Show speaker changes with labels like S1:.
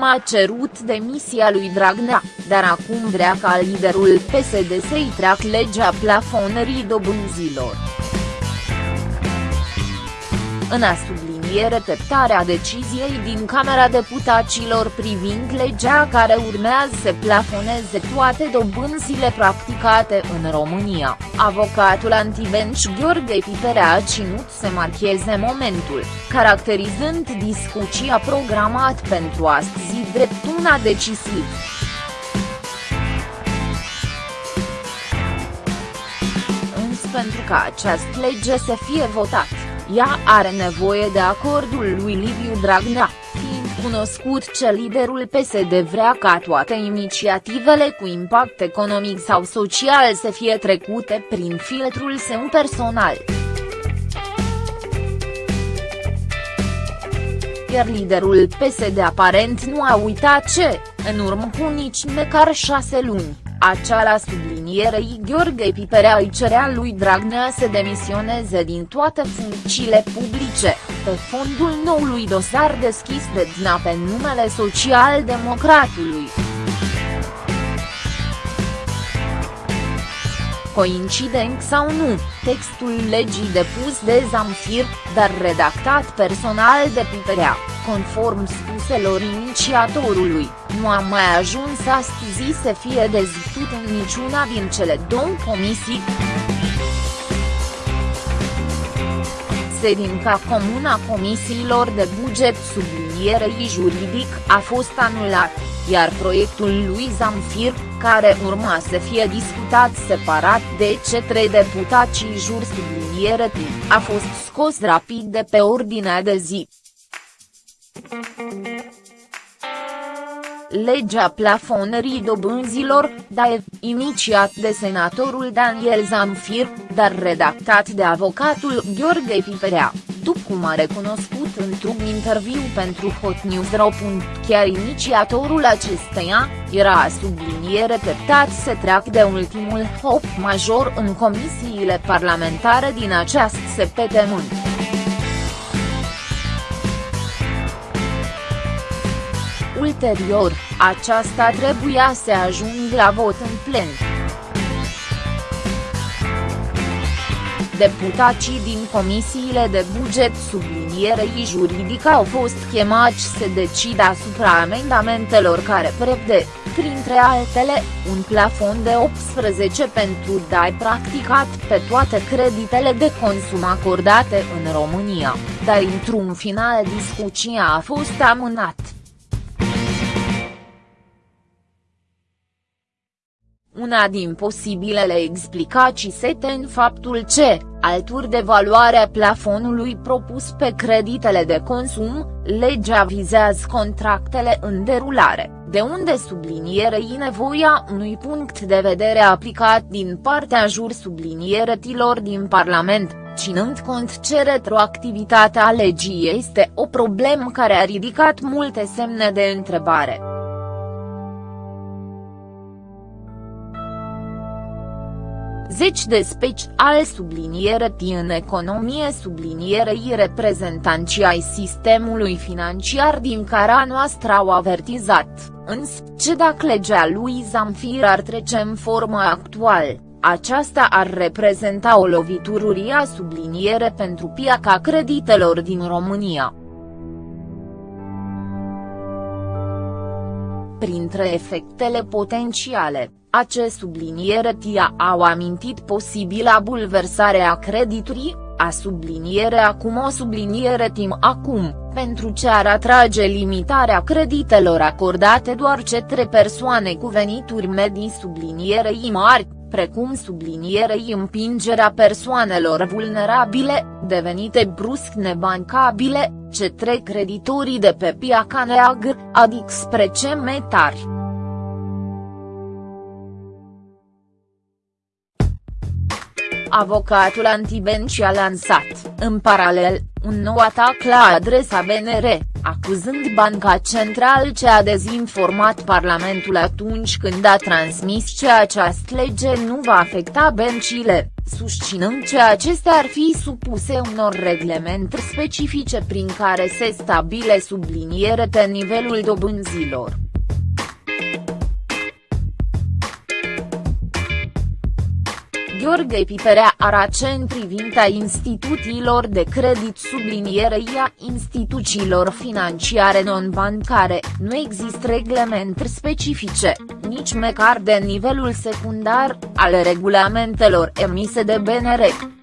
S1: timp a cerut demisia lui Dragnea, dar acum vrea ca liderul PSD să-i treacă legea plafonării dobânzilor. În a subliniere teptarea deciziei din Camera Deputaților privind legea care urmează să plafoneze toate dobânzile practicate în România, avocatul antibenci Gheorghe Piperea a ținut să marcheze momentul, caracterizând discuția programat pentru astăzi drept una decisiv. Însă pentru ca această lege să fie votată ea are nevoie de acordul lui Liviu Dragnea, fiind cunoscut ce liderul PSD vrea ca toate inițiativele cu impact economic sau social să fie trecute prin filtrul său personal. Iar liderul PSD aparent nu a uitat ce, în urmă cu nici măcar șase luni, acea sublinierei Gheorghe Piperea îi cerea lui Dragnea să demisioneze din toate funcțiile publice, pe fondul noului dosar deschis de DNA pe numele social-democratului. Coincident sau nu, textul legii depus de Zamfir, dar redactat personal de Piperea, conform spuselor inițiatorului, nu a mai ajuns astăzi să fie dezbătut în niciuna din cele două comisii. Sedinca comună a comisiilor de buget sublinierei juridic a fost anulat, iar proiectul lui Zamfir, care urma să fie discutat separat de cetre deputații jur subliniere a fost scos rapid de pe ordinea de zi. Legea plafonării dobânzilor, DAE, inițiat de senatorul Daniel Zamfir, dar redactat de avocatul Gheorghe Piperea, după cum a recunoscut într-un interviu pentru Hot News.ro. Chiar inițiatorul acesteia, era subliniere treptat să treacă de ultimul hop major în comisiile parlamentare din această săptămână. Ulterior, aceasta trebuia să ajungă la vot în plen. Deputații din comisiile de buget sublinierei juridică au fost chemați să decidă asupra amendamentelor care prevede, printre altele, un plafon de 18 pentru DAI practicat pe toate creditele de consum acordate în România, dar într-un final discuția a fost amânat. Una din posibilele explicații sete în faptul ce, alturi de valoarea plafonului propus pe creditele de consum, legea vizează contractele în derulare, de unde sublinierei nevoia unui punct de vedere aplicat din partea jur sublinieretilor din Parlament, ținând cont ce retroactivitatea legii este o problemă care a ridicat multe semne de întrebare. Zeci de special subliniere în economie sublinierei reprezentanții ai sistemului financiar din cara noastră au avertizat, însă, ce dacă legea lui Zamfir ar trece în formă actuală, aceasta ar reprezenta o lovitură uriașă subliniere pentru piața creditelor din România. Printre efectele potențiale, acest subliniere tia au amintit posibila bulversare a crediturii, a subliniere acum o subliniere tim acum, pentru ce ar atrage limitarea creditelor acordate doar cetre persoane cu venituri medii sublinierei mari, precum sublinierei împingerea persoanelor vulnerabile, devenite brusc nebancabile, cetre creditorii de pe piaca neagră, adică spre ce metari. avocatul antibenci a lansat, în paralel, un nou atac la adresa BNR, acuzând Banca Centrală ce a dezinformat Parlamentul atunci când a transmis că această lege nu va afecta băncile, susținând că acestea ar fi supuse unor reglementări specifice prin care se stabile subliniere pe nivelul dobânzilor. Gheorghe Piperea arace în privința instituțiilor de credit sublinierei a instituțiilor financiare non-bancare, nu există reglementări specifice, nici măcar de nivelul secundar, ale regulamentelor emise de BNR.